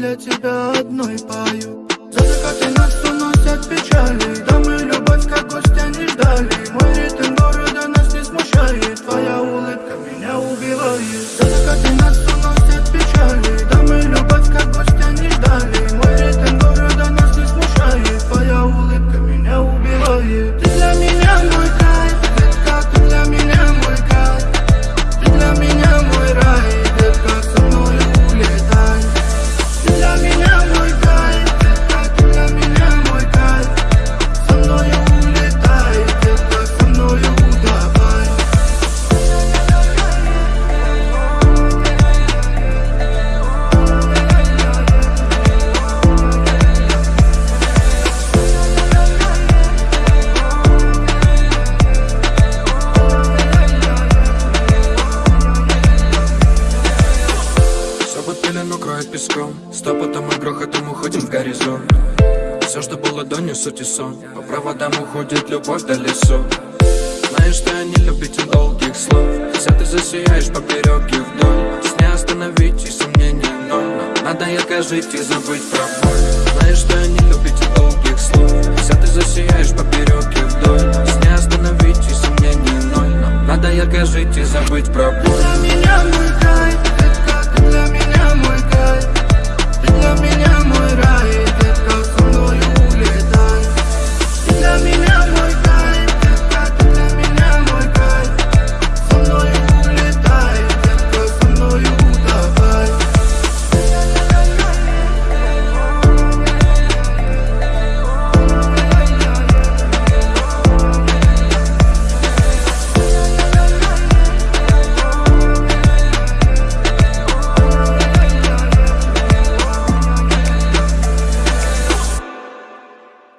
для тебя одной пою. За закаты нас уносят печали да мы любовь, как гостя не ждали. Мой ритм города нас не смущает Твоя пелену кроет песком. Стопотом и грохотом уходим в горизонт. Все, что было до не суть и сон. По проводам уходит любовь до лесу Знаешь, что я не любитель долгих слов. Вся ты засияешь поперек и вдоль. С не остановить и сомнения ноль. Но надо ярко жить и забыть про боль. Знаешь, что я не любитель долгих слов. Вся ты засияешь поперек и вдоль. С не остановить и сомнения ноль. Но надо ярко жить и забыть про боль.